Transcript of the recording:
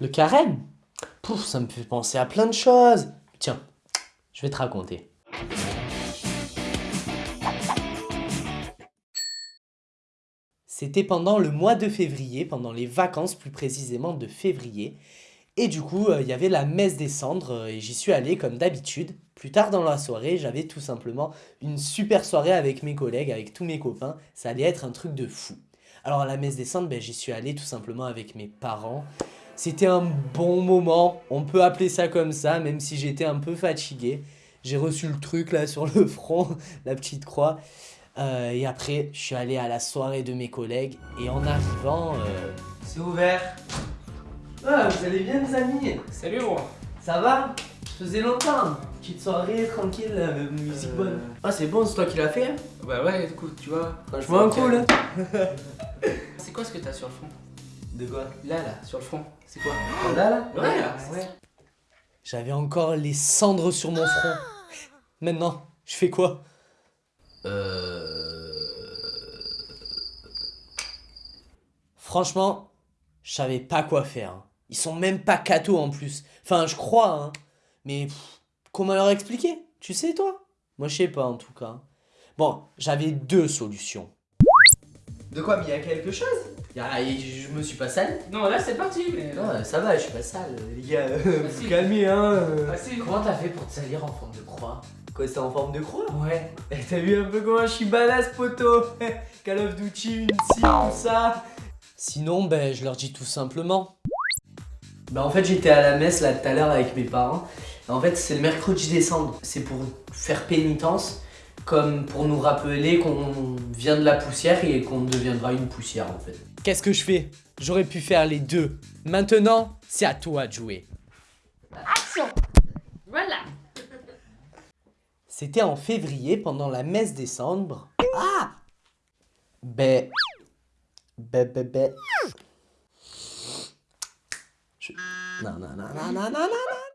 Le carême Pouf, ça me fait penser à plein de choses. Tiens, je vais te raconter. C'était pendant le mois de février, pendant les vacances plus précisément de février. Et du coup, euh, il y avait la messe des cendres euh, et j'y suis allé comme d'habitude. Plus tard dans la soirée, j'avais tout simplement une super soirée avec mes collègues, avec tous mes copains. Ça allait être un truc de fou. Alors à la messe des cendres, ben, j'y suis allé tout simplement avec mes parents. C'était un bon moment, on peut appeler ça comme ça, même si j'étais un peu fatigué. J'ai reçu le truc là sur le front, la petite croix. Euh, et après, je suis allé à la soirée de mes collègues. Et en arrivant... euh, C'est ouvert. Ah, vous allez bien les amis? Salut moi Ça va? Ça faisait longtemps. Petite soirée, tranquille, euh, musique bonne. Ah, c'est bon, c'est toi qui l'as fait Bah ouais, du coup, tu vois. Franchement cool. C'est quoi ce que t'as sur le front De quoi Là, là, sur le front. C'est quoi Là, là Ouais, là. J'avais encore les cendres sur mon front. Maintenant, je fais quoi Euh... Franchement, je savais pas quoi faire. hein. Ils sont même pas cathos en plus. Enfin, je crois, hein. Mais pff, comment leur expliquer? Tu sais, toi? Moi, je sais pas en tout cas. Bon, j'avais deux solutions. De quoi Mais il y a quelque chose? Y a- Je me suis pas sale Non, là c'est parti, mais. Non, ça va, je suis pas sale. Les gars, vous si. calmez, hein. euh. Ah si Comment t'as fait pour te salir en forme de croix? Quoi, c'était en forme de croix? Ouais. Eh, T'as vu un peu comment je suis badass, poto Call of Duty, une scie, tout ça Sinon, ben, je leur dis tout simplement. Ben, en fait, j'étais à la messe, là, tout à l'heure, avec mes parents. En fait, c'est le mercredi décembre. C'est pour faire pénitence, comme pour nous rappeler qu'on vient de la poussière et qu'on deviendra une poussière, en fait. Qu'est-ce que je fais? J'aurais pu faire les deux. Maintenant, c'est à toi de jouer. Voilà. C'était en février pendant la messe décembre. Ah Ben. Ben, ben, ben. Je- Non, non, non, non, non, non, non, non.